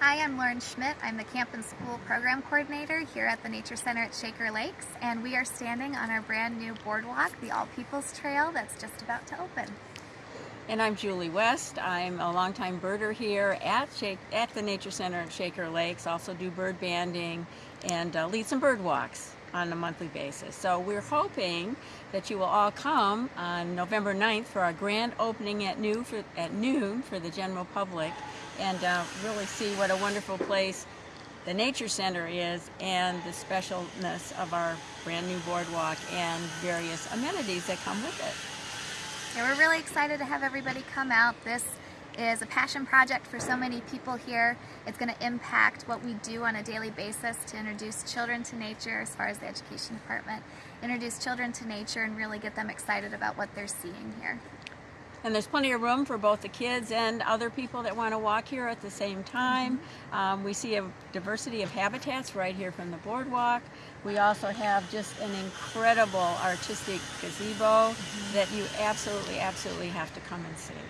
Hi, I'm Lauren Schmidt. I'm the Camp and School Program Coordinator here at the Nature Center at Shaker Lakes, and we are standing on our brand new boardwalk, the All Peoples Trail, that's just about to open. And I'm Julie West. I'm a longtime birder here at, Shake, at the Nature Center at Shaker Lakes. Also do bird banding and uh, lead some bird walks on a monthly basis. So we're hoping that you will all come on November 9th for our grand opening at noon for, at noon for the general public and uh, really see what a wonderful place the Nature Center is and the specialness of our brand new boardwalk and various amenities that come with it. Yeah, we're really excited to have everybody come out. This is a passion project for so many people here. It's going to impact what we do on a daily basis to introduce children to nature as far as the education department. Introduce children to nature and really get them excited about what they're seeing here. And there's plenty of room for both the kids and other people that want to walk here at the same time. Mm -hmm. um, we see a diversity of habitats right here from the boardwalk. We also have just an incredible artistic gazebo mm -hmm. that you absolutely, absolutely have to come and see.